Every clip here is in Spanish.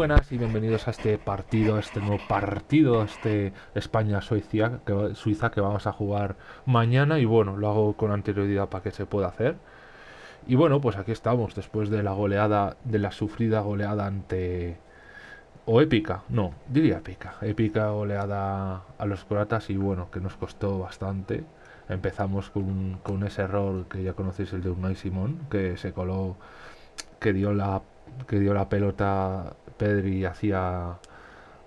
buenas y bienvenidos a este partido, a este nuevo partido, a este España-Suiza que, Suiza que vamos a jugar mañana y bueno, lo hago con anterioridad para que se pueda hacer. Y bueno, pues aquí estamos después de la goleada, de la sufrida goleada ante... o épica, no, diría épica, épica goleada a los croatas y bueno, que nos costó bastante. Empezamos con, con ese error que ya conocéis, el de Unai Simón, que se coló, que dio la que dio la pelota Pedri hacia,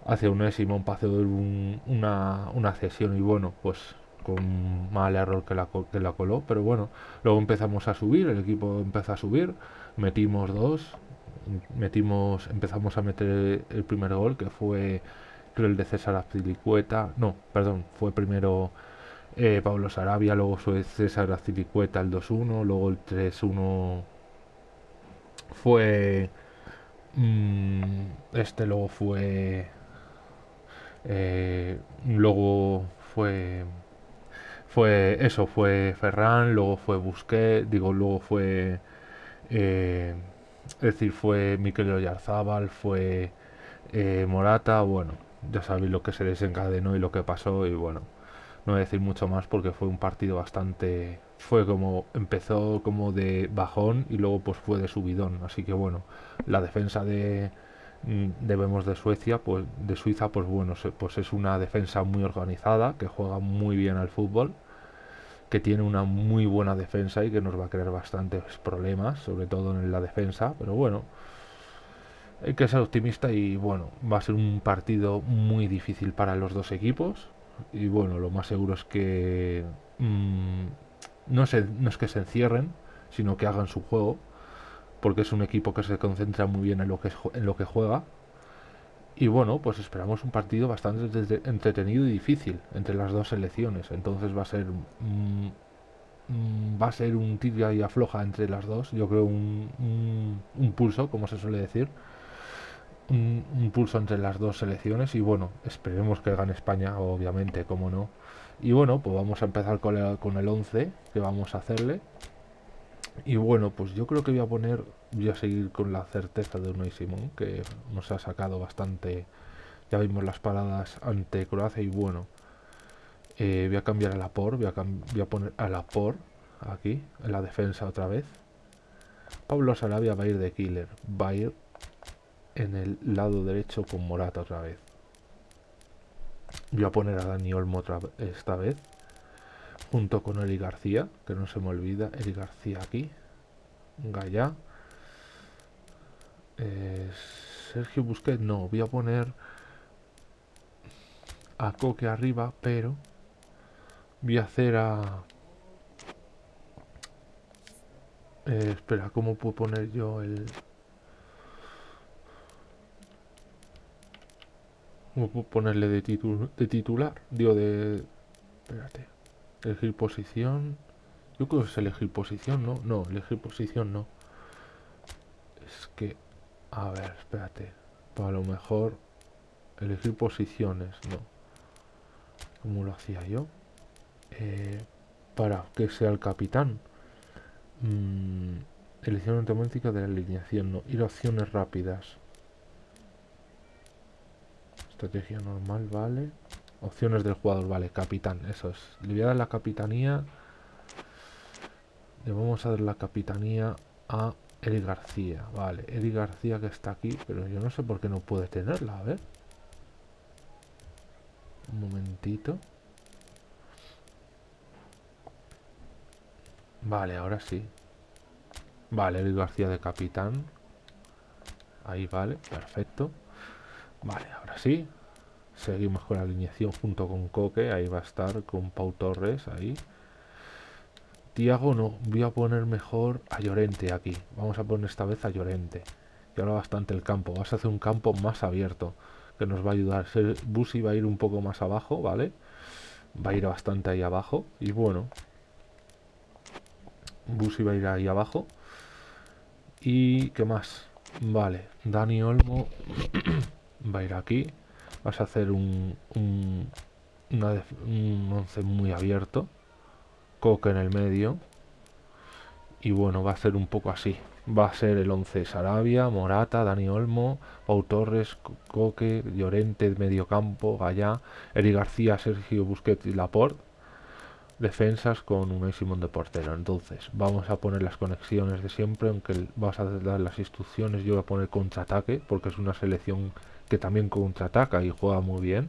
hacia un Simón para hacer una, una cesión y bueno, pues con mal error que la, que la coló, pero bueno, luego empezamos a subir, el equipo empezó a subir, metimos dos, metimos, empezamos a meter el primer gol que fue creo el de César Azpilicueta, no, perdón, fue primero eh, Pablo Sarabia, luego fue César Azpilicueta el 2-1, luego el 3-1 fue este luego fue. Eh, luego fue. Fue eso, fue Ferran, luego fue Busquets, digo, luego fue. Eh, es decir, fue Mikel Oyarzábal, fue eh, Morata, bueno, ya sabéis lo que se desencadenó y lo que pasó, y bueno, no voy a decir mucho más porque fue un partido bastante fue como empezó como de bajón y luego pues fue de subidón. Así que bueno la defensa de mm, debemos de Suecia pues de Suiza pues bueno pues es una defensa muy organizada que juega muy bien al fútbol que tiene una muy buena defensa y que nos va a crear bastantes problemas sobre todo en la defensa. Pero bueno hay que ser optimista y bueno va a ser un partido muy difícil para los dos equipos y bueno lo más seguro es que mmm, no, no es que se encierren, sino que hagan su juego, porque es un equipo que se concentra muy bien en lo que, en lo que juega. Y bueno, pues esperamos un partido bastante entretenido y difícil entre las dos selecciones. Entonces va a ser mm, mm, va a ser un tira y afloja entre las dos. Yo creo un, un, pulso, como se suele decir. Un, pulso entre las dos selecciones. Y bueno, esperemos que gane España, obviamente, como no. Y bueno, pues vamos a empezar con el, con el 11 que vamos a hacerle. Y bueno, pues yo creo que voy a poner, voy a seguir con la certeza de Unai Simón, que nos ha sacado bastante, ya vimos las paradas ante Croacia y bueno, eh, voy a cambiar a la por, voy a, voy a poner a la por aquí, en la defensa otra vez. Pablo Sarabia va a ir de killer, va a ir en el lado derecho con Morata otra vez. Voy a poner a Dani Olmo otra, esta vez. Junto con Eli García, que no se me olvida. Eli García aquí. Gaya. Eh, Sergio Busquets, no. Voy a poner a Coque arriba, pero voy a hacer a... Eh, espera, ¿cómo puedo poner yo el... ¿Cómo puedo ponerle de, de titular? Digo, de... Espérate. Elegir posición. Yo creo que es elegir posición, ¿no? No, elegir posición no. Es que... A ver, espérate. Para lo mejor... Elegir posiciones, no. ¿Cómo lo hacía yo? Eh, para que sea el capitán. Mm, elección automática de la alineación, no. Ir a opciones rápidas. Estrategia normal, vale. Opciones del jugador, vale. Capitán, eso es. Le voy a dar la capitanía. Le vamos a dar la capitanía a Eli García. Vale, Eli García que está aquí, pero yo no sé por qué no puede tenerla. A ver. Un momentito. Vale, ahora sí. Vale, Eli García de capitán. Ahí vale, perfecto. Vale, ahora sí. Seguimos con la alineación junto con Coque. Ahí va a estar con Pau Torres. Ahí. Tiago no. Voy a poner mejor a Llorente aquí. Vamos a poner esta vez a Llorente. Y ahora bastante el campo. Vas a hacer un campo más abierto. Que nos va a ayudar. Busi va a ir un poco más abajo, ¿vale? Va a ir bastante ahí abajo. Y bueno. Busi va a ir ahí abajo. ¿Y qué más? Vale. Dani Olmo va a ir aquí. Vas a hacer un, un, un once muy abierto. Coque en el medio. Y bueno, va a ser un poco así. va a ser el 11 Sarabia, Morata, Dani Olmo, Pau Torres, Coque, Llorente, Mediocampo, Gallá, Eri García, Sergio Busquets y Laporte. Defensas con un Simón de portero. Entonces, vamos a poner las conexiones de siempre, aunque vas a dar las instrucciones. Yo voy a poner contraataque, porque es una selección que también contraataca y juega muy bien.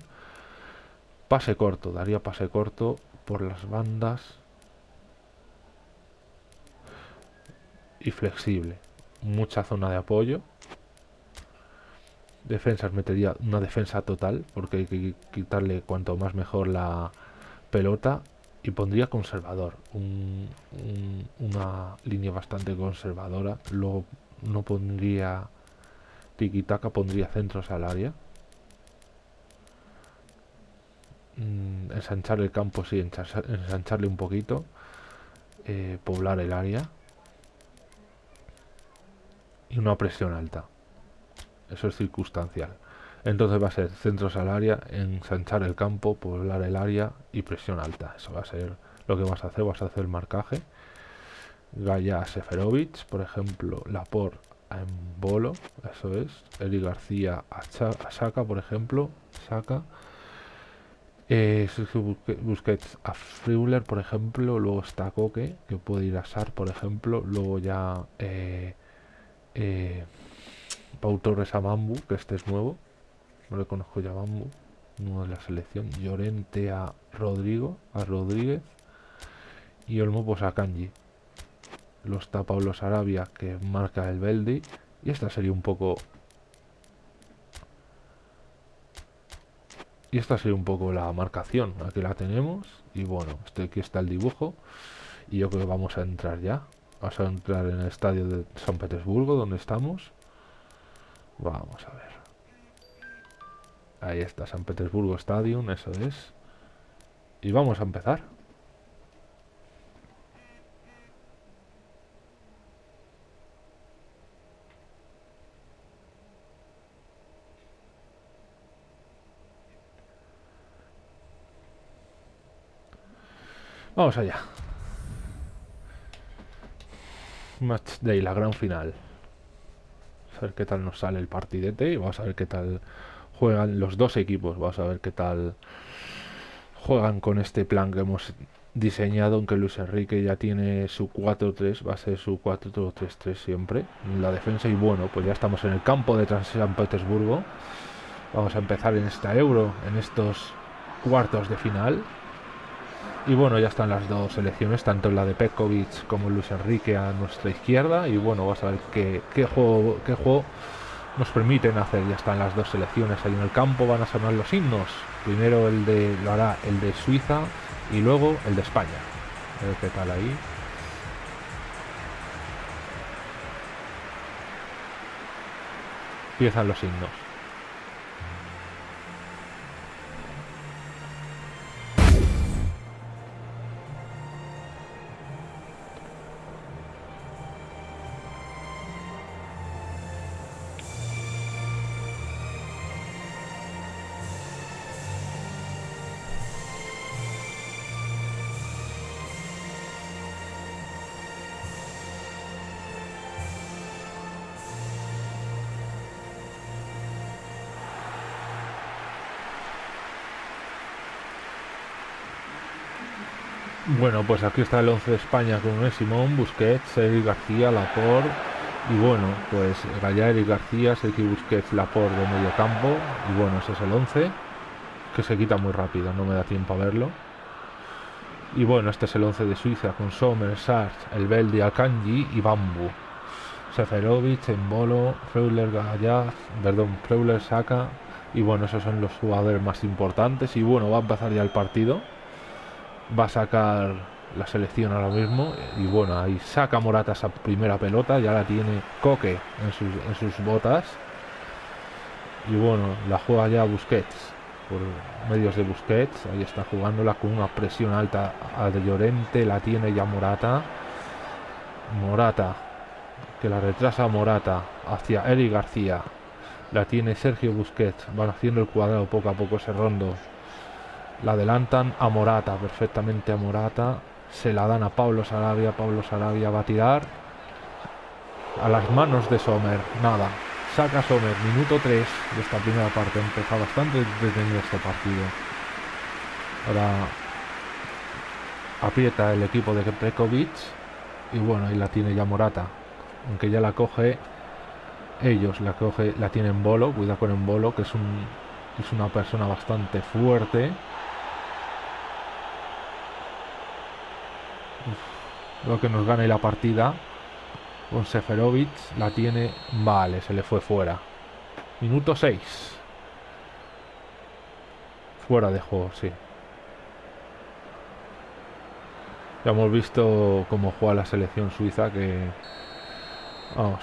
Pase corto, daría pase corto por las bandas y flexible. Mucha zona de apoyo. Defensas metería una defensa total porque hay que quitarle cuanto más mejor la pelota y pondría conservador. una línea bastante conservadora. Luego no pondría tiki-taka, pondría centros al área. Mm, ensanchar el campo, sí, ensancharle un poquito. Eh, poblar el área y una presión alta. Eso es circunstancial. Entonces va a ser centros al área, ensanchar el campo, poblar el área y presión alta. Eso va a ser lo que vas a hacer. Vas a hacer el marcaje. Gaya Seferovic, por ejemplo, Lapor en Bolo, eso es. Eli García a, Saca, por ejemplo, Saca. Eh, Busquets a Friuler, por ejemplo. Luego está Coque, que puede ir a Sar, por ejemplo. Luego ya eh, eh, Pau Torres a Bambu, que este es nuevo. No le conozco ya a Bambu. Nuevo de la selección. Llorente a Rodrigo, a Rodríguez. Y Olmo pues a Kanji. Lo está Pablo Sarabia, que marca el Beldi. Y esta sería un poco... Y esta sería un poco la marcación. Aquí la tenemos. Y bueno, este, aquí está el dibujo. Y yo creo que vamos a entrar ya. Vamos a entrar en el estadio de San Petersburgo, donde estamos. Vamos a ver. Ahí está, San Petersburgo Stadium, eso es. Y vamos a empezar. Vamos allá. Match Day, la gran final. A ver qué tal nos sale el partidete y vamos a ver qué tal juegan los dos equipos. Vamos a ver qué tal juegan con este plan que hemos diseñado, aunque Luis Enrique ya tiene su 4-3, va a ser su 4-3-3 siempre la defensa. Y bueno, pues ya estamos en el campo de San Petersburgo. Vamos a empezar en esta Euro, en estos cuartos de final. Y bueno, ya están las dos selecciones, tanto la de Pekovic como Luis Enrique a nuestra izquierda. Y bueno, vamos a ver qué, juego, qué juego nos permiten hacer. Ya están las dos selecciones ahí en el campo, van a sonar los himnos. Primero el de, lo hará el de Suiza y luego el de España. A ver qué tal ahí. Empiezan los himnos. Pues aquí está el 11 de España con Simón, Busquets, Eric García, Laporte y bueno, pues Gallá, Eric García, Sergio Busquets, Laporte de medio campo y bueno, ese es el 11 que se quita muy rápido, no me da tiempo a verlo. Y bueno, este es el 11 de Suiza con Sommer, Sars, El Beldi, Akanji y Bambu. Seferovic, Embolo, Freuler, Gallá, perdón, Freuler, Saca y bueno, esos son los jugadores más importantes y bueno, va a empezar ya el partido va a sacar la selección ahora mismo y bueno, ahí saca Morata esa primera pelota, ya la tiene Coque en sus, en sus botas. Y bueno, la juega ya Busquets por medios de Busquets, ahí está jugándola con una presión alta a de Llorente, la tiene ya Morata. Morata que la retrasa Morata hacia Eric García. La tiene Sergio Busquets, van haciendo el cuadrado poco a poco ese rondo. La adelantan a Morata, perfectamente a Morata. Se la dan a Pablo Sarabia. Pablo Sarabia va a tirar. a las manos de Sommer. Nada. Saca Sommer, minuto 3 de esta primera parte. Empezó bastante detenido este partido. Ahora aprieta el equipo de Prekovic. Y bueno, ahí la tiene ya Morata. Aunque ya la coge ellos, la coge, la tienen Bolo. Cuida con el Bolo, que es un es una persona bastante fuerte. Lo que nos gane la partida. Con Seferovic la tiene. Vale, se le fue fuera. Minuto 6. Fuera de juego, sí. Ya hemos visto cómo juega la selección suiza que vamos,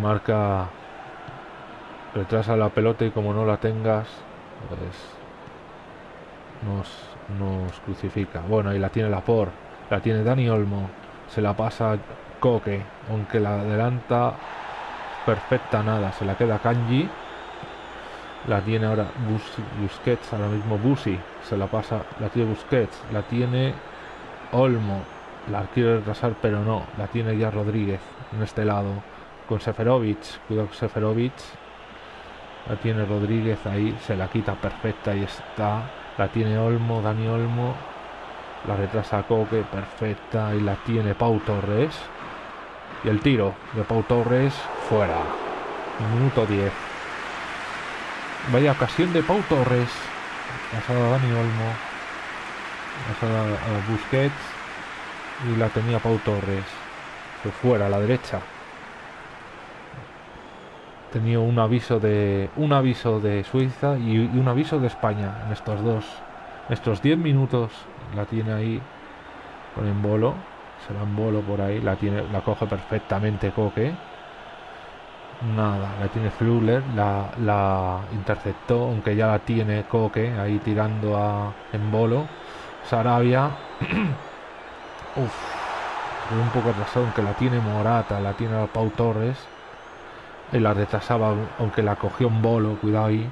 marca retrasa la pelota y como no la tengas pues nos, nos crucifica. Bueno, ahí la tiene la por, la tiene Dani Olmo, se la pasa Coque, aunque la adelanta perfecta nada, se la queda Kanji. La tiene ahora Busquets, ahora mismo Busi, se la pasa, la tiene Busquets, la tiene Olmo, la quiere retrasar pero no, la tiene ya Rodríguez en este lado, con Seferovic, cuidado con Seferovic, la tiene Rodríguez ahí, se la quita perfecta y está, la tiene Olmo, Dani Olmo, la retrasa Coque, perfecta, y la tiene Pau Torres. Y el tiro de Pau Torres fuera. Minuto 10. Vaya ocasión de Pau Torres. Pasada Dani Olmo. Pasada a Busquets. Y la tenía Pau Torres. Fue fuera, a la derecha. Tenía un aviso de. un aviso de Suiza y un aviso de España en estos dos. Estos 10 minutos la tiene ahí con en bolo se en bolo por ahí la tiene la coge perfectamente Coque. Nada la tiene Fluller la, interceptó aunque ya la tiene Coque ahí tirando a en bolo. Sarabia Uf, un poco retrasado aunque la tiene Morata la tiene Pau Torres y la retrasaba aunque la cogió en bolo cuidado ahí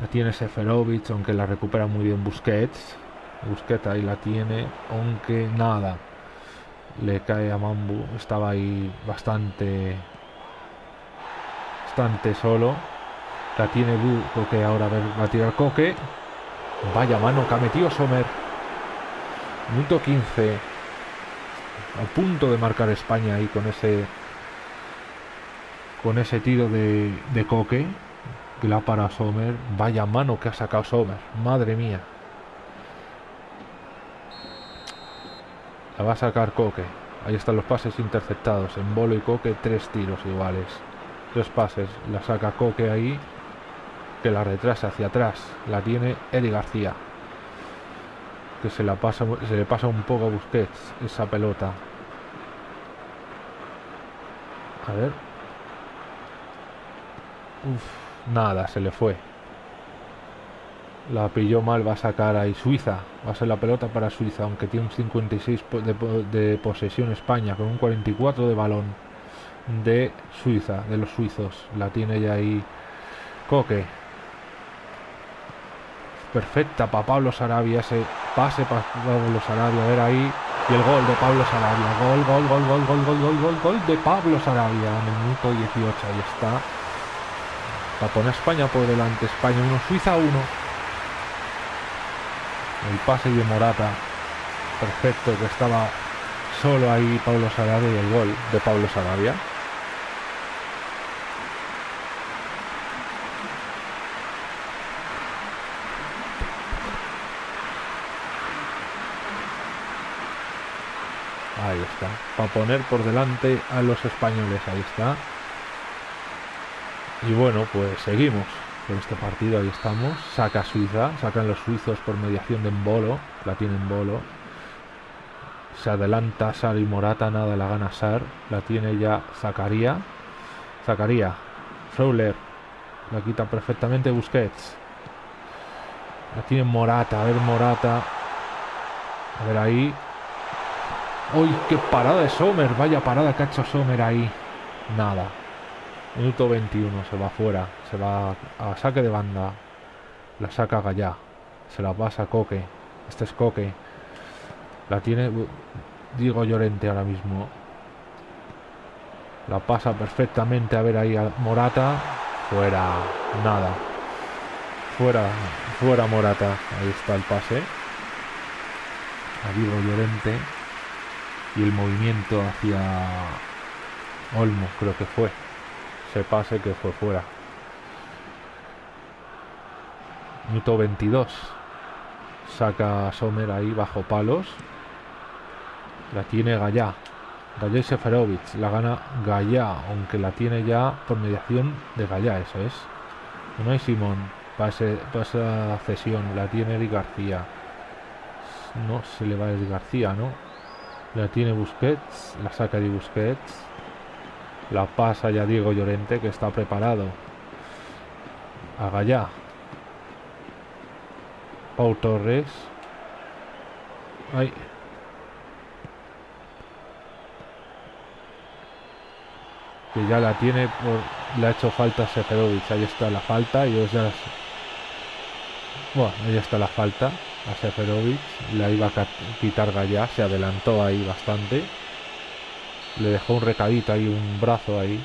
la tiene Seferovic aunque la recupera muy bien Busquets Busqueta ahí la tiene, aunque nada. Le cae a Mambu. Estaba ahí bastante. Bastante solo. La tiene Bu, que ahora va a tirar Coque. Vaya mano que ha metido Sommer. Minuto 15. A punto de marcar España ahí con ese. Con ese tiro de, de Coque. Que la para Sommer. Vaya mano que ha sacado Sommer. Madre mía. La va a sacar Coque. Ahí están los pases interceptados. En bolo y Coque, tres tiros iguales. Tres pases. La saca Coque ahí. Que la retrasa hacia atrás. La tiene Eddie García. Que se, la pasa, se le pasa un poco a Busquets esa pelota. A ver. Uf, nada, se le fue. La pilló mal, va a sacar ahí Suiza. Va a ser la pelota para Suiza, aunque tiene un 56 de, posesión España, con un 44 de balón de Suiza, de los suizos. La tiene ya ahí Coque. Perfecta para Pablo Sarabia, ese pase para Pablo Sarabia, a ver ahí. Y el gol de Pablo Sarabia. Gol, gol, gol, gol, gol, gol, gol, gol, gol de Pablo Sarabia en el minuto 18. Ahí está. Para poner España por delante. España 1, Suiza 1. El pase de Morata. Perfecto, que estaba solo ahí Pablo Sarabia y el gol de Pablo Sarabia. Ahí está. Para poner por delante a los españoles. Ahí está. Y bueno, pues seguimos con este partido. Ahí estamos. Saca Suiza. Sacan los suizos por mediación de Embolo. La tiene Bolo Se adelanta Sar y Morata. Nada la gana Sar. La tiene ya Zacaría. Zacaría. Fowler. La quita perfectamente Busquets. La tiene Morata. A ver Morata. A ver ahí. ¡Uy, qué parada de Sommer! Vaya parada que ha hecho Sommer ahí. Nada. Minuto 21, se va fuera, se va a saque de banda. La saca Gallá, se la pasa Coque. Este es Coque. La tiene Diego Llorente ahora mismo. La pasa perfectamente a ver ahí a Morata. Fuera, nada. Fuera, fuera Morata. Ahí está el pase. A Diego Llorente. Y el movimiento hacia Olmo, creo que fue. Se pase que fue fuera. Minuto 22. Saca Sommer ahí bajo palos. La tiene Gallá. Gallá Seferovic. La gana Gallá, aunque la tiene ya por mediación de Gallá, eso es. No hay Simón. Para, esa cesión. La tiene Eric García. No se le va a Eric García, ¿no? La tiene Busquets. La saca de Busquets. La pasa ya Diego Llorente, que está preparado. A Gallá. Pau Torres. Ay, que ya la tiene por, le ha hecho falta a Seferovic ahí está la falta y ya bueno ahí está la falta a Seferovic la iba a quitar Gallá se adelantó ahí bastante le dejó un recadito ahí un brazo ahí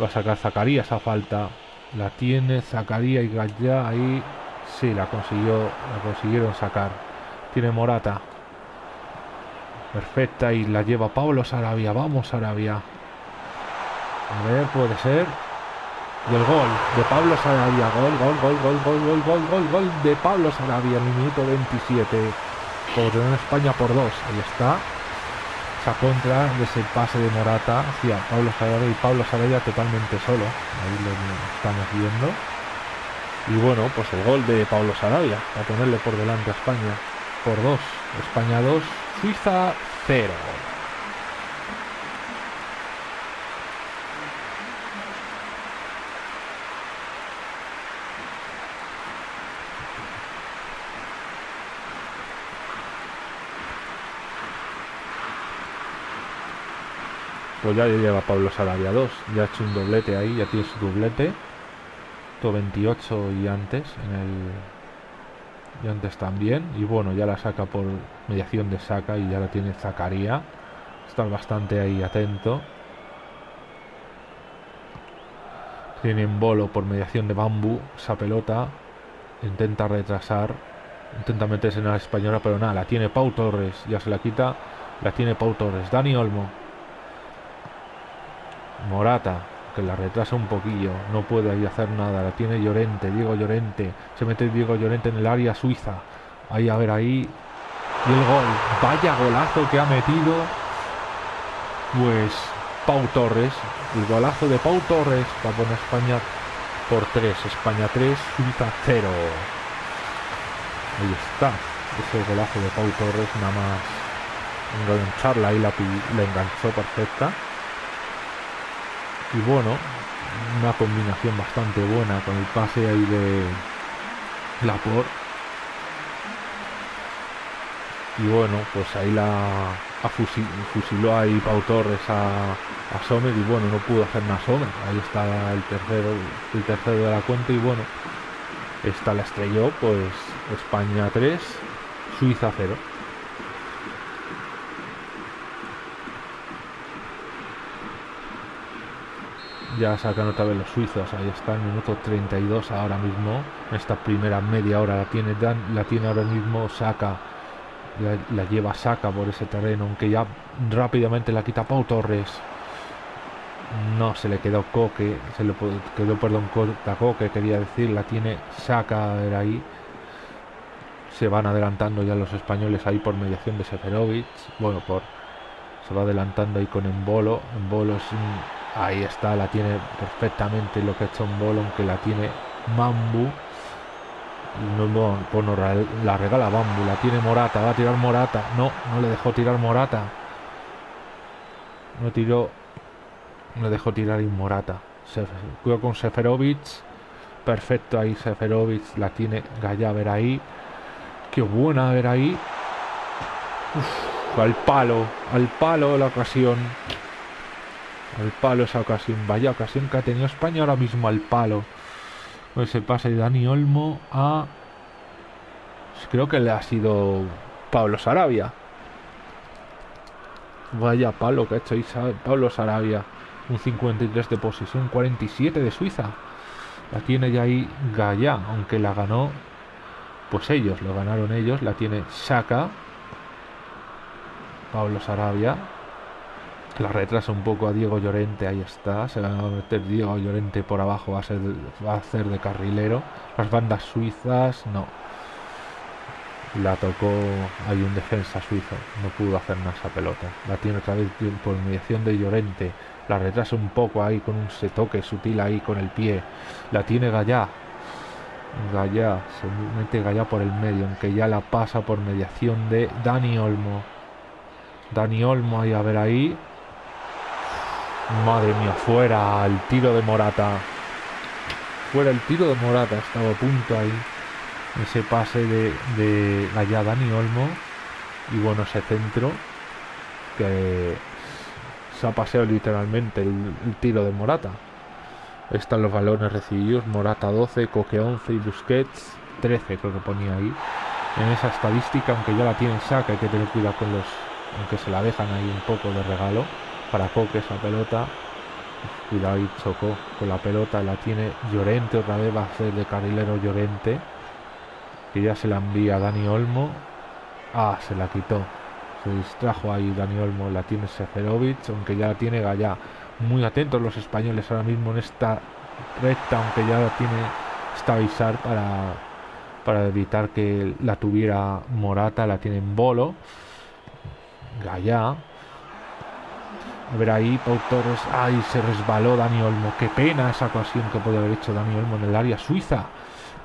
va a sacar Zacarías esa falta la tiene Zacarías y Gallá ahí sí la consiguió la consiguieron sacar tiene Morata perfecta y la lleva Pablo Sarabia vamos Sarabia a ver, puede ser. Y el gol de Pablo Sarabia. Gol, gol, gol, gol, gol, gol, gol, gol, gol de Pablo Sarabia en minuto 27. Por España por dos. Ahí está. Contra ese pase de Morata hacia Pablo Sarabia y Pablo Sarabia totalmente solo. Ahí lo estamos viendo. Y bueno, pues el gol de Pablo Sarabia. A ponerle por delante a España. Por dos. España 2, Suiza 0. Pues ya lleva Pablo Sarabia 2, ya ha hecho un doblete ahí, ya tiene su doblete. 28 y antes en el y antes también. Y bueno ya la saca por mediación de saca y ya la tiene Zacaría. Está bastante ahí atento. Tiene en bolo por mediación de bambú esa pelota. Intenta retrasar. Intenta meterse en la española pero nada la tiene Pau Torres. Ya se la quita. La tiene Pau Torres. Dani Olmo Morata, que la retrasa un poquillo, no puede ahí hacer nada, la tiene Llorente, Diego Llorente, se mete Diego Llorente en el área suiza, ahí a ver ahí, y el gol, vaya golazo que ha metido, pues Pau Torres, el golazo de Pau Torres para poner España por 3, España 3, Suiza 0. Ahí está, ese golazo de Pau Torres, nada más engancharla y la, la enganchó perfecta y bueno una combinación bastante buena con el pase ahí de Lapor y bueno pues ahí la fusiló ahí Pau Torres a, a y bueno no pudo hacer nada Sommer. Ahí está el tercero el tercero de la cuenta y bueno esta la estrelló pues España 3 Suiza 0 ya sacan otra vez los suizos ahí está en minuto 32 ahora mismo. Esta primera media hora la tiene Dan la tiene ahora mismo saca la, lleva saca por ese terreno aunque ya rápidamente la quita Pau Torres. No se le quedó Coque se le quedó perdón Coque quería decir la tiene saca era ahí. Se van adelantando ya los españoles ahí por mediación de Seferovic. Bueno por se va adelantando ahí con Embolo. Embolo es un Ahí está, la tiene perfectamente lo que ha hecho un bolo, aunque la tiene Mambu. No, no, pues la regala Bambu, la tiene Morata, va a tirar Morata. No, no le dejó tirar Morata. No tiró. No dejó tirar y Morata. cuidado con Seferovic. Perfecto ahí Seferovic. La tiene Gaya ver ahí. Qué buena ver ahí. al palo. Al palo la ocasión. Al palo esa ocasión. Vaya ocasión que ha tenido España ahora mismo al palo. Pues se pasa de Dani Olmo a... Creo que le ha sido Pablo Sarabia. vaya palo que ha hecho ahí Pablo Sarabia. Un 53 de posesión, 47 de Suiza. La tiene ya ahí Gaya, aunque la ganó. Pues ellos, lo ganaron ellos. La tiene Shaka. Pablo Sarabia. La retrasa un poco a Diego Llorente, ahí está. Se va a meter Diego Llorente por abajo, va a, ser, va a hacer de carrilero. Las bandas suizas, no. La tocó, hay un defensa suizo, no pudo hacer nada esa pelota. La tiene otra vez por mediación de Llorente. La retrasa un poco ahí con un se toque sutil ahí con el pie. La tiene Gallá. Gallá, se mete Gallá por el medio, aunque ya la pasa por mediación de Dani Olmo. Dani Olmo ahí a ver ahí. Madre mía, fuera el tiro de Morata. Fuera el tiro de Morata, estaba a punto ahí. Ese pase de, de allá Dani Olmo. Y bueno, ese centro que se ha paseado literalmente el, tiro de Morata. Están los balones recibidos. Morata 12, Coque 11 y Busquets 13 creo que ponía ahí. En esa estadística, aunque ya la tienen saca, hay que tener cuidado con los... Aunque se la dejan ahí un poco de regalo para Coque esa pelota. Cuidado y chocó con la pelota. La tiene Llorente otra vez. Va a ser de carrilero Llorente. Que ya se la envía a Dani Olmo. Ah, se la quitó. Se distrajo ahí Dani Olmo. La tiene Seferovic. Aunque ya la tiene Gallá. Muy atentos los españoles ahora mismo en esta recta. Aunque ya la tiene estabilizar para, para evitar que la tuviera Morata. La tiene en bolo. Gallá a ver ahí, Pau Torres. Ay, se resbaló Dani Olmo. Qué pena esa ocasión que puede haber hecho Dani Olmo en el área suiza.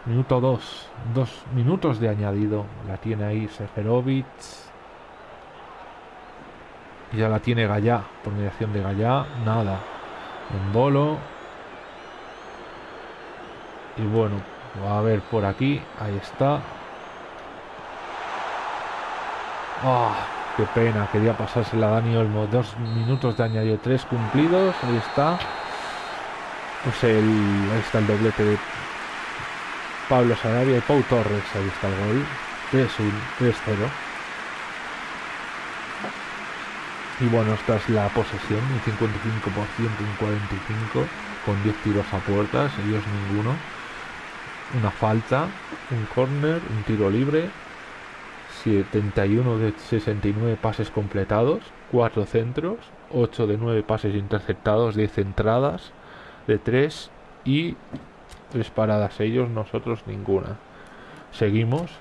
Minuto 2. Dos minutos de añadido. La tiene ahí Seferovic. Y ya la tiene Gallá. Por mediación de Gallá. Nada. En bolo. Y bueno, va a ver por aquí. Ahí está. Ah, Qué pena, quería pasársela a Dani Olmo. Dos minutos de añadido, tres cumplidos. Ahí está. Pues el, ahí está el doblete de Pablo Sarabia y Pau Torres. Ahí está el gol. 3-1, 3-0. Y bueno, esta es la posesión, un 55%, un 45%, con 10 tiros a puertas, ellos ninguno. Una falta, un corner, un tiro libre 71 de 69 pases completados, 4 centros, 8 de 9 pases interceptados, 10 entradas de 3 y 3 paradas ellos, nosotros ninguna. Seguimos,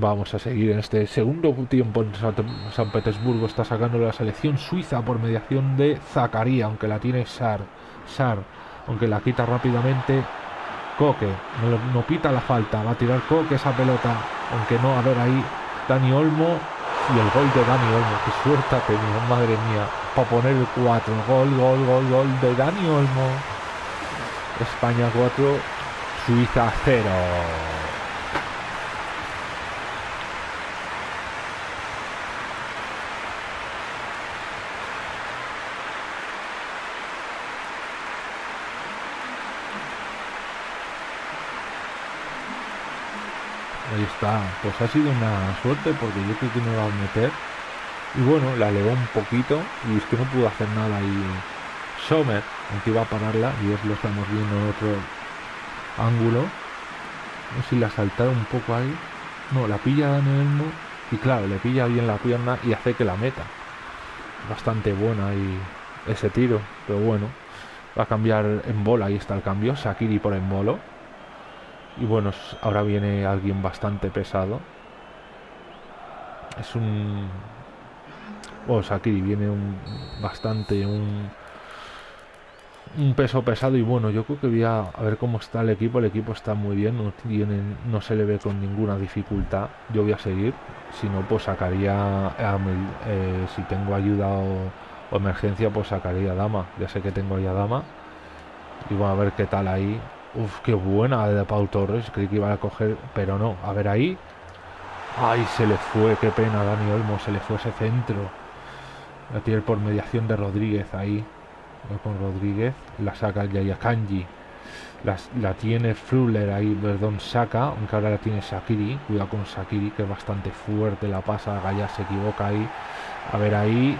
vamos a seguir en este segundo tiempo en San Petersburgo. Está sacando la selección suiza por mediación de Zacaría, aunque la tiene Sar. Sar, aunque la quita rápidamente. Coque, no, pita la falta, va a tirar Coque esa pelota, aunque no, a ver ahí Dani Olmo y el gol de Dani Olmo. Qué suerte ha tenido, madre mía. Para poner el 4. Gol, gol, gol, gol de Dani Olmo. España 4, Suiza 0. Ahí está. Pues ha sido una suerte porque yo creo que no va a meter. Y bueno, la elevó un poquito y es que no pudo hacer nada ahí Sommer, aunque iba a pararla y es lo estamos viendo en otro ángulo. No sé si la saltaron un poco ahí. No, la pilla Daniel y claro, le pilla bien la pierna y hace que la meta. Bastante buena ahí ese tiro, pero bueno, va a cambiar en bola, ahí está el cambio, Sakiri por en bolo y bueno, ahora viene alguien bastante pesado. Es un... Bueno, aquí viene un bastante un, un peso pesado y bueno, yo creo que voy a, ver cómo está el equipo. El equipo está muy bien, no, tiene, no se le ve con ninguna dificultad. Yo voy a seguir, si no, pues sacaría, eh, si tengo ayuda o, emergencia, pues sacaría Dama. Ya sé que tengo ya Dama. Y vamos a ver qué tal ahí. Uf, qué buena de Pau Torres. Creí que iba a coger, pero no. A ver ahí. Ay, se le fue. Qué pena, Dani Olmo. Se le fue ese centro. La tiene por mediación de Rodríguez ahí. Con Rodríguez. La saca ya Kanji. la tiene Fruller ahí, perdón, saca, aunque ahora la tiene Sakiri, cuidado con Sakiri, que es bastante fuerte, la pasa, Gaya se equivoca ahí, a ver ahí,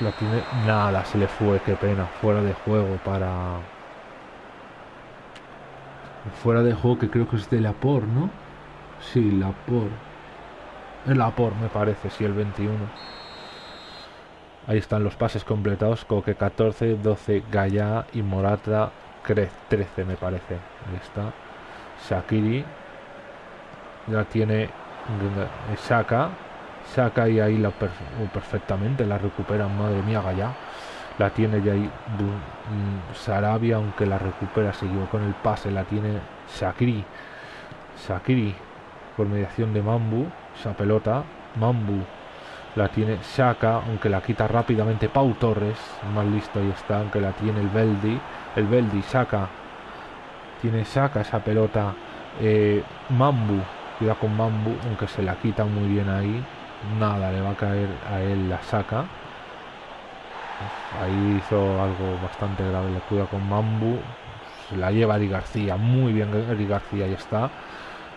la tiene... Nada, se le fue, qué pena. Fuera de juego para... Fuera de juego que creo que es de la por, ¿no? Sí, la por. El por, me parece, sí, el 21. Ahí están los pases completados. Coque 14, 12 Gaya y Morata 13 me parece. Ahí está. Shakiri. Ya tiene Saka. Saka y ahí la uh, perfectamente. La recupera. Madre mía, Gaya. La tiene ya ahí Sarabia, aunque la recupera. Siguió con el pase. La tiene Shakiri. Shakiri. Por mediación de Mambu. Esa pelota. Mambu la tiene Shaka, aunque la quita rápidamente Pau Torres, más listo ahí está, aunque la tiene el Beldi, el Beldi, Shaka, tiene Shaka esa pelota, eh, Mambu, cuida con Mambu, aunque se la quita muy bien ahí, nada, le va a caer a él la Shaka, ahí hizo algo bastante grave, le cuida con Mambu, se la lleva Ari García, muy bien Ari García, ahí está,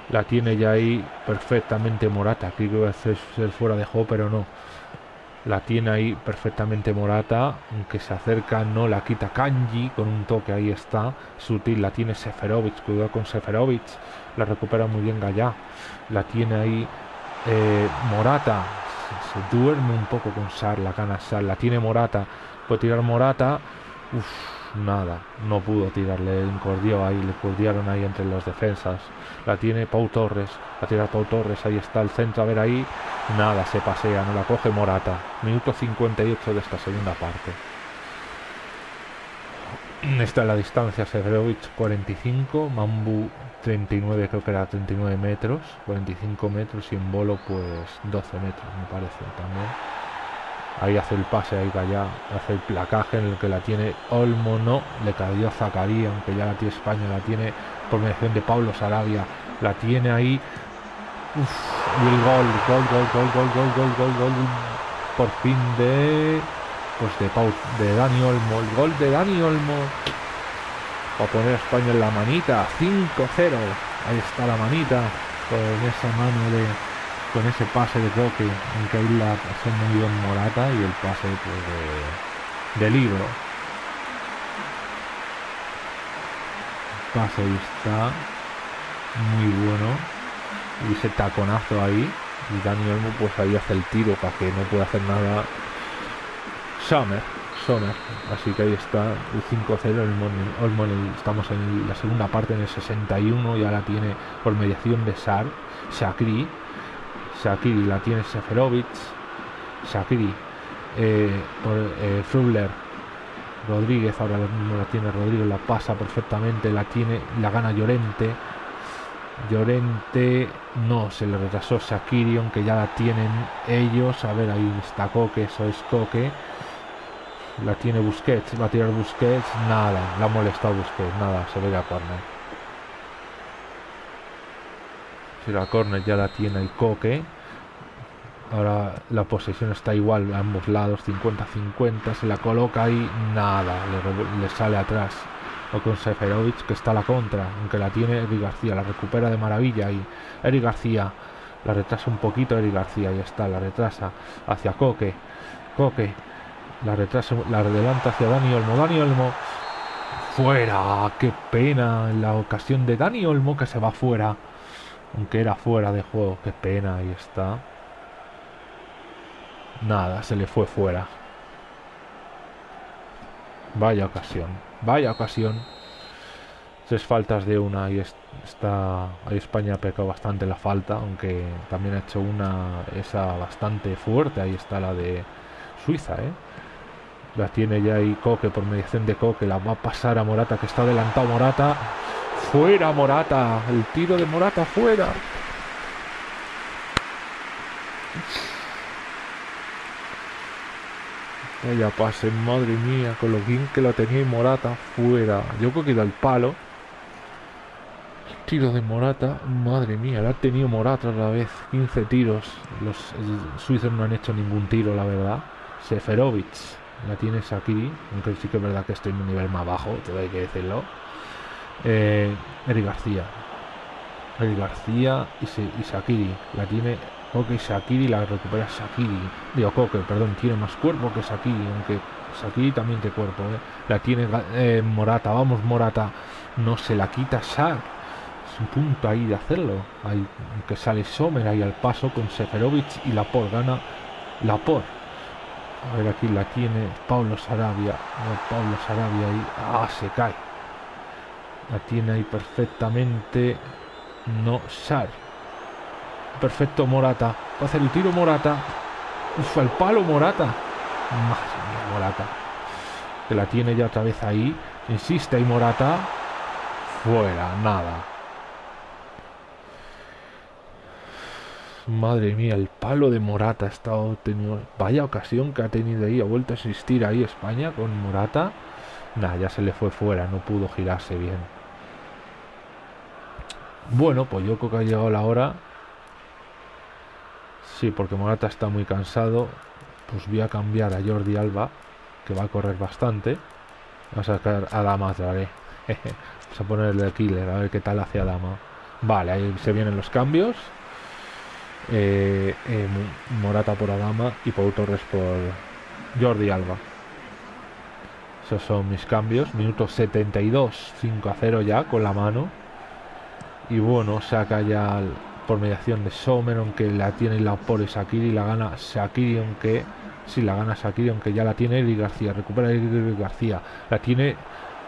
la tiene ya ahí perfectamente Morata. Aquí que va a ser fuera de juego, pero no. La tiene ahí perfectamente Morata. Aunque se acerca, no la quita Kanji con un toque. Ahí está. Sutil. La tiene Seferovic. Cuidado con Seferovic. La recupera muy bien Gallá. La tiene ahí eh, Morata. Duerme un poco con Sar. La gana Sar. La tiene Morata. Puede tirar Morata. Uf nada, no pudo tirarle, encordió ahí, le cordiaron ahí entre las defensas. La tiene Pau Torres, la tira Pau Torres, ahí está el centro, a ver ahí, nada, se pasea, no la coge Morata. Minuto 58 de esta segunda parte. Está la distancia, Severovic 45, Mambu 39, creo que era 39 metros, 45 metros y en bolo pues 12 metros, me parece también. Ahí hace el pase, ahí ya hace el placaje en el que la tiene Olmo, no, le cayó a Zacarías, aunque ya la tiene España, la tiene por mediación de Pablo Sarabia, la tiene ahí. y el gol, gol, gol, gol, gol, gol, gol, gol, gol, por fin de pues de Pau, de Dani Olmo, el gol de Dani Olmo para poner a España en la manita, 5-0, ahí está la manita con esa mano de con ese pase de toque en que ahí la pasó muy bien Morata y el pase pues, de, libro. pase ahí está. Muy bueno. Y ese taconazo ahí. Y Dani Olmo pues ahí hace el tiro para que no pueda hacer nada. Summer Sommer así que ahí está el 5-0 el Olmo estamos en la segunda parte en el 61 ya la tiene por mediación de Sar Shakri Shakiri la tiene Seferovic. Shakiri eh, por eh, Frubler. Rodríguez ahora mismo la tiene Rodríguez, la pasa perfectamente, la tiene, la gana Llorente. Llorente no, se le retrasó Shakiri, aunque ya la tienen ellos. A ver, ahí está Coque, eso es Coque. La tiene Busquets, va a tirar Busquets, nada, la ha molestado Busquets, nada, se ve a corner. Si la corner ya la tiene el Coque. Ahora la posesión está igual a ambos lados, 50-50. Se la coloca ahí, nada, le, sale atrás. O con Seferovic, que está a la contra, aunque la tiene Eric García, la recupera de maravilla y Eric García la retrasa un poquito, Eric García, ya está, la retrasa hacia Coque. Coque, la retrasa, la adelanta hacia Dani Olmo. Dani Olmo, fuera, qué pena en la ocasión de Dani Olmo que se va fuera. Aunque era fuera de juego, qué pena, ahí está. Nada, se le fue fuera. Vaya ocasión, vaya ocasión. Tres faltas de una y está ahí España ha pecado bastante la falta, aunque también ha hecho una esa bastante fuerte. Ahí está la de Suiza, ¿eh? La tiene ya ahí Coque por mediación de Coque, la va a pasar a Morata que está adelantado Morata. Fuera Morata, el tiro de Morata fuera. Vaya pase, madre mía, con lo bien que lo tenía Morata, fuera. Yo creo que da el palo. Tiro de Morata, madre mía, la ha tenido Morata otra vez. 15 tiros. Los suizos no han hecho ningún tiro, la verdad. Seferovic la tienes aquí, aunque sí que es verdad que estoy en un nivel más bajo, te hay que decirlo. Eh, Eri García. Eri García y, y Shakiri. La tiene Koke Shakiri la recupera Shakiri. Digo, Koke, perdón, tiene más cuerpo que Shakiri, aunque Shakiri también tiene cuerpo. ¿eh? La tiene eh, Morata, vamos Morata. No se la quita Shak. Es un punto ahí de hacerlo. Ahí, que sale Sommer ahí al paso con Seferovic y Lapor. Gana Lapor. A ver, aquí la tiene Pablo Sarabia. Pablo Sarabia ahí. Ah, se cae. La tiene ahí perfectamente. No, Sar. Perfecto Morata. Va a hacer el tiro Morata. Uf, el palo Morata. Madre mía, Morata. Que la tiene ya otra vez ahí. Insiste ahí Morata. Fuera, nada. Madre mía, el palo de Morata ha estado tenido. Vaya ocasión que ha tenido ahí. Ha vuelto a existir ahí España con Morata. Nada, ya se le fue fuera, no pudo girarse bien. Bueno, pues yo creo que ha llegado la hora. Sí, porque Morata está muy cansado. Pues voy a cambiar a Jordi Alba, que va a correr bastante. Vamos a sacar a Dama otra vez. Vamos a ponerle el killer, a ver qué tal hace Dama. Vale, ahí se vienen los cambios. Eh, eh, Morata por Adama y Pau Torres por Jordi Alba. Esos son mis cambios. Minuto 72, 5 a 0 ya con la mano. Y bueno, saca ya por mediación de Sommer, aunque la tiene la por Shakiri, la gana Shakiri, aunque si la gana Shakiri, aunque ya la tiene Eric García, recupera Eric García, la tiene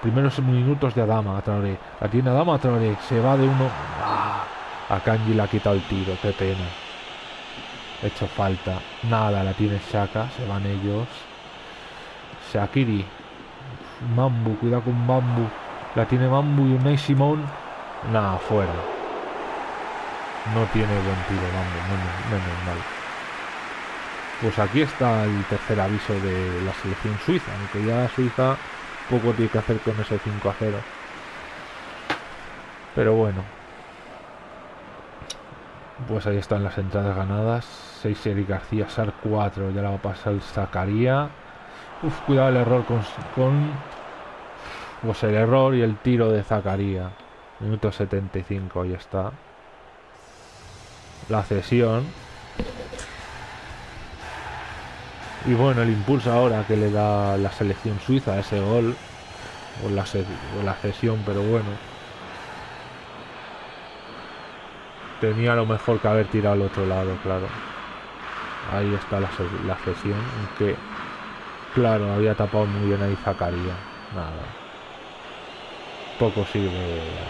primeros minutos de Adama a Traoré, la tiene Adama a Traoré, se va de uno, ¡Ah! a Kanji le ha quitado el tiro, qué pena, hecho falta, nada, la tiene Shaka, se van ellos, Shakiri, Mambu, cuidado con Mambu, la tiene Mambu y Unai Simón, nada, fuera no tiene buen tiro, vamos, menos, mal. Pues aquí está el tercer aviso de la selección suiza, aunque ya Suiza poco tiene que hacer con ese 5 a 0. Pero bueno. Pues ahí están las entradas ganadas. 6 Eric García, Sar 4, ya la va a pasar el Zacaría. Uf, cuidado el error con, con... Pues el error y el tiro de Zacaría. Minuto 75, ahí está la cesión. Y bueno, el impulso ahora que le da la selección suiza a ese gol, o la, o la cesión, pero bueno. Tenía lo mejor que haber tirado al otro lado, claro. Ahí está la, la cesión, aunque, claro, había tapado muy bien ahí Zacaría. Nada. Poco sirve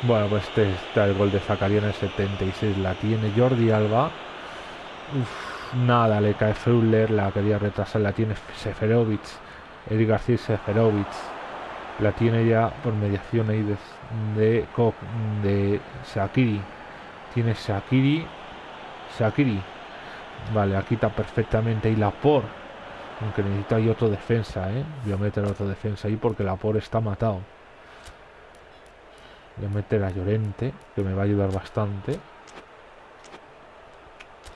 Bueno, pues este está el gol de Zacarías en el 76. La tiene Jordi Alba. Nada, le cae Freuler. La quería retrasar. La tiene Seferovic. Eric García Seferovic. La tiene ya por mediación ahí de, de, de Shakiri. Tiene Shakiri. Shakiri. Vale, aquí está perfectamente ahí la por. Aunque necesita ahí otro defensa, ¿eh? Voy a meter otro defensa ahí porque la por está matado. Voy a meter a Llorente, que me va a ayudar bastante.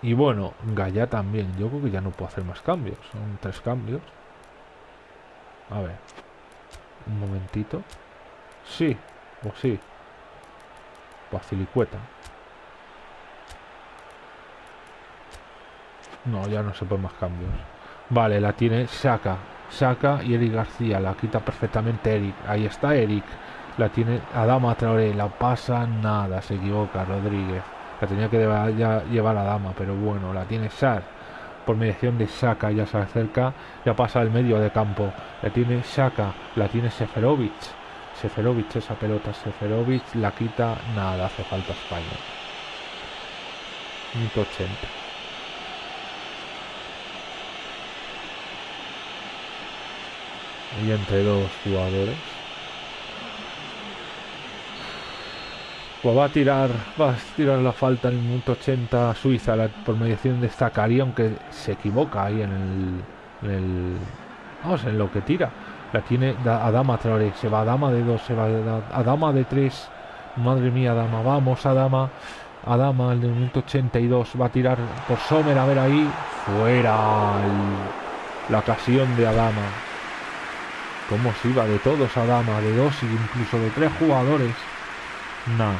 Y bueno, Gaya también. Yo creo que ya no puedo hacer más cambios. Son tres cambios. A ver. Un momentito. Sí, o sí. Facilicueta. No, ya no se pueden más cambios. Vale, la tiene Saca. Saca y Eric García. La quita perfectamente Eric. Ahí está Eric. La tiene Adama Traoré, la pasa nada, se equivoca Rodríguez. La tenía que llevar a Dama, pero bueno, la tiene Sar. Por mediación de Saka ya se acerca, ya pasa al medio de campo. La tiene Saka, la tiene Seferovic. Seferovic esa pelota, Seferovic la quita, nada, hace falta España. 180. Y entre dos jugadores. Pues va a tirar, va a tirar la falta en el minuto 80 Suiza por mediación de Zacarías, aunque se equivoca ahí en el, vamos en lo que tira. La tiene a Dama Traoré, se va a Dama de 2, se va a Dama de 3. Madre mía, Dama, vamos a Dama. A Dama en el minuto 82 va a tirar por Sommer, a ver ahí. Fuera la ocasión de Adama. Cómo se iba de todos a Dama, de dos e incluso de tres jugadores. No.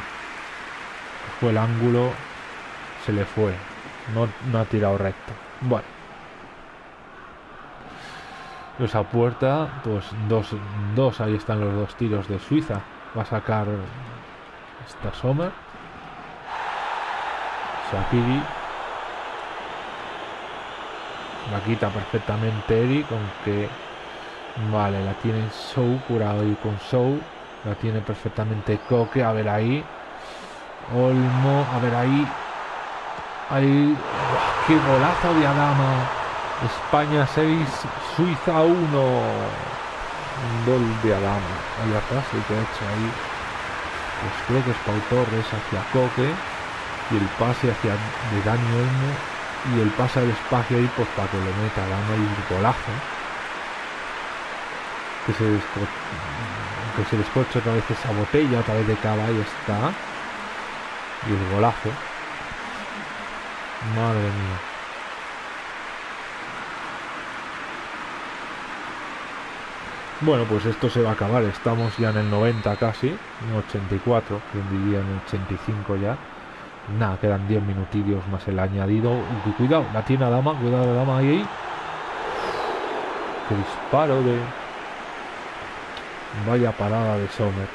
fue el ángulo, se le fue. No, no ha tirado recto. Bueno. Esa puerta, pues dos, dos, ahí están los dos tiros de Suiza. Va a sacar esta Sommer. Shakiri. La quita perfectamente Eric, aunque... Vale, la tiene Show, curado y con Show. La tiene perfectamente Coque, a ver ahí. Olmo, a ver ahí. Ahí. ¡Qué golazo de Adama! España 6, Suiza 1. Un gol de Adama. Ahí atrás, el que ha hecho ahí. Pues creo que es Pau Torres hacia Coque. Y el pase hacia de Dani Olmo. Y el pase al espacio ahí, pues para que lo meta Adama y un golazo. Que se, que se otra vez esa botella, otra vez de cava, ahí está. Y el golazo. Madre mía. Bueno, pues esto se va a acabar. Estamos ya en el 90 casi, en 84, quien diría en el 85 ya. Nada, quedan 10 minutillos más el añadido. Cuidado, la tiene a Dama, cuidado la Dama ahí. Qué disparo de... Vaya parada de Sommer.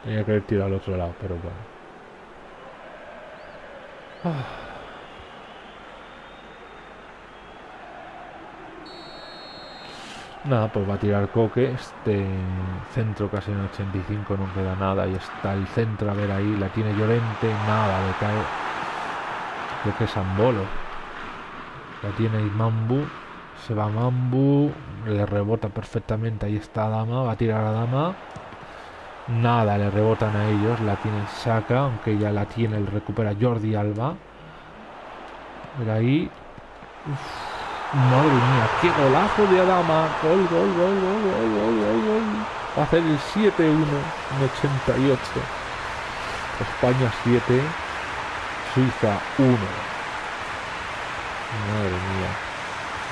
Tenía que haber tirado al otro lado, pero bueno. Nada, pues va a tirar Coque. Este centro casi en 85 no queda nada. Y está el centro, a ver ahí, la tiene Llorente. Nada, le cae. Creo que es Ambolo. La tiene Mambu. Se va Mambu. Le rebota perfectamente. Ahí está Dama. Va a tirar a Dama. Nada, le rebotan a ellos. La tiene Saka, aunque ya la tiene, el recupera Jordi Alba. Mira ahí. madre mía, qué golazo de Adama. Gol, gol, gol, gol, gol, gol, gol, gol. Va a hacer el 7-1 en 88. España 7, Suiza 1. Madre mía.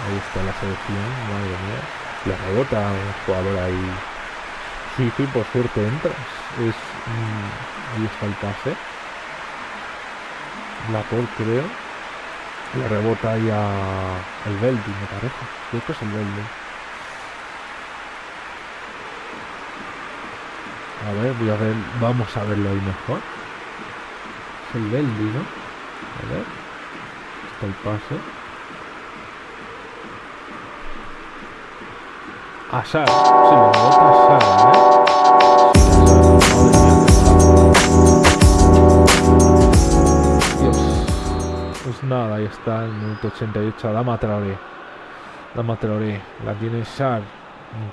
Ahí está la selección, madre mía. Le rebota un jugador ahí Sí, sí, por suerte entras. Es, mm, ahí está el pase. La por creo. Le rebota ahí a el Beldi, me parece. Creo que es el Beldi. A ver, voy a ver, vamos a verlo ahí mejor. El Beldi, ¿no? A ver. Está el pase. Asar, sí, le rebota a Asar, ¿eh? Pues nada, ahí está el minuto 88. Dama Traoré. Dama Traoré. La tiene Shar.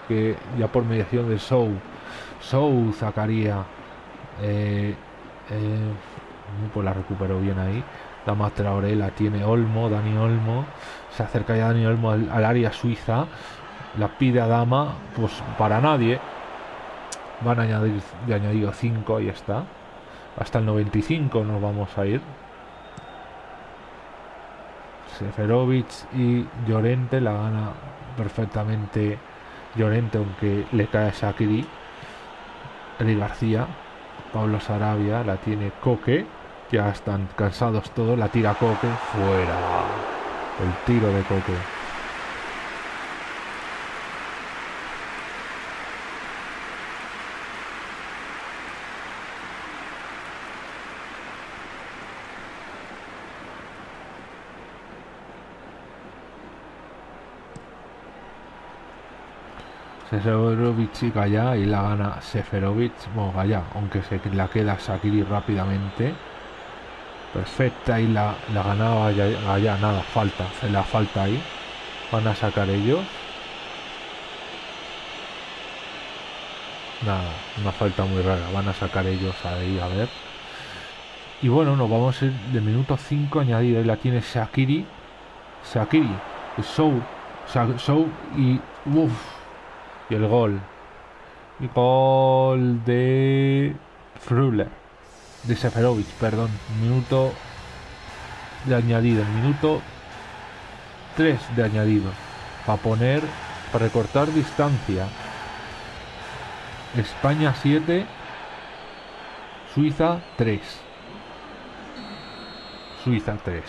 Que ya por mediación de Sou. Sou sacaría. Eh, eh, pues la recuperó bien ahí. Dama Traoré la tiene Olmo. Dani Olmo. Se acerca ya Dani Olmo al, al área suiza. La pide a Dama. Pues para nadie. Van a añadir de añadido 5. Ahí está. Hasta el 95 nos vamos a ir. Seferovic y Llorente la gana perfectamente Llorente aunque le cae a Shakiri Eli García Pablo Sarabia la tiene Coque ya están cansados todos la tira Coque fuera el tiro de Coque Seferovic y y la gana Seferovic, bueno Gaya, aunque se la queda Sakiri rápidamente. Perfecta y la, la ganaba Gaya, nada, falta, se la falta ahí. Van a sacar ellos. Nada, una falta muy rara, van a sacar ellos ahí a ver. Y bueno, nos vamos de minuto 5 añadido. Ahí la tiene Shakiri. Shakiri. Show. Show y. Uff y el gol. Y gol de Fruller. De Seferovic, perdón. Minuto de añadido. Minuto 3 de añadido. Para poner para recortar distancia. España 7, Suiza 3. Suiza 3.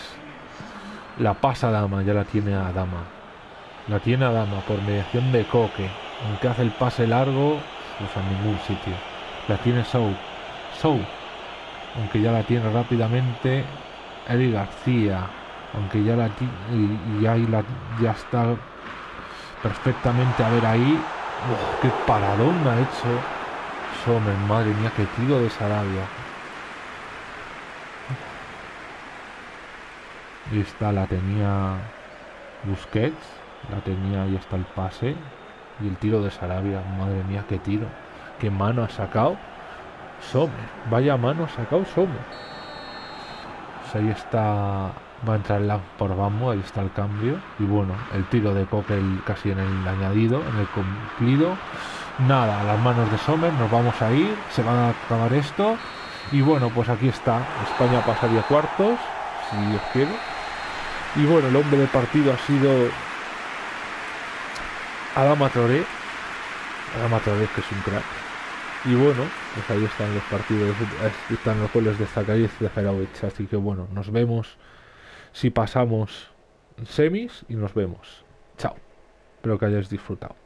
La pasa Dama, ya la tiene a Dama. La tiene a Dama por mediación de Coque. Aunque hace el pase largo, pues a ningún sitio. La tiene Sou. Sou. Aunque ya la tiene rápidamente Eli García. Aunque ya la y, y ahí la, ya está perfectamente a ver ahí. Qué paradón ha hecho Sommer, madre mía, qué tiro de Sarabia. Y esta la tenía Busquets, la tenía, ahí está el pase. Y el tiro de Sarabia, madre mía, qué tiro. Qué mano ha sacado Sommer. Vaya mano sacado Sommer. Pues ahí está va a entrar la por Bambo, ahí está el cambio. Y bueno, el tiro de Coque casi en el añadido, en el cumplido. Nada, las manos de Sommer, nos vamos a ir, se va a acabar esto. Y bueno, pues aquí está, España pasaría cuartos, si Dios quiere. Y bueno, el hombre del partido ha sido Adama Traoré. Adama Traoré, que es un crack. Y bueno, pues ahí están los partidos, están los goles de Zakaria y Zaharovic. Así que bueno, nos vemos si pasamos semis y nos vemos. Chao. Espero que hayáis disfrutado.